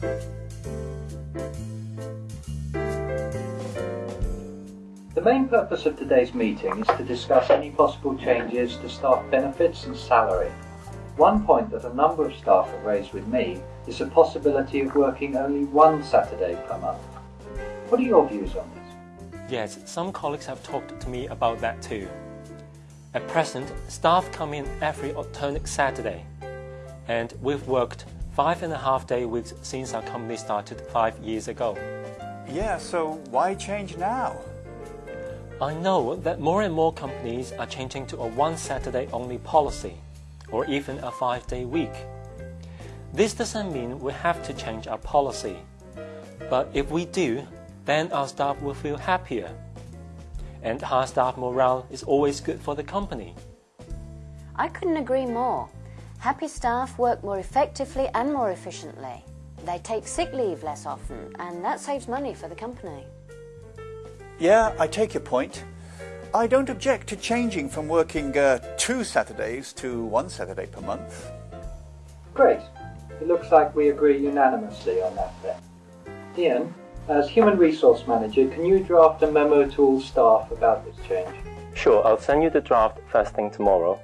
The main purpose of today's meeting is to discuss any possible changes to staff benefits and salary. One point that a number of staff have raised with me is the possibility of working only one Saturday per month. What are your views on this? Yes, some colleagues have talked to me about that too. At present, staff come in every alternate Saturday, and we've worked five and a half day weeks since our company started five years ago. Yeah, so why change now? I know that more and more companies are changing to a one Saturday only policy, or even a five day week. This doesn't mean we have to change our policy, but if we do, then our staff will feel happier. And high staff morale is always good for the company. I couldn't agree more. Happy staff work more effectively and more efficiently. They take sick leave less often, and that saves money for the company. Yeah, I take your point. I don't object to changing from working uh, two Saturdays to one Saturday per month. Great. It looks like we agree unanimously on that then. Ian, as Human Resource Manager, can you draft a memo to all staff about this change? Sure, I'll send you the draft first thing tomorrow.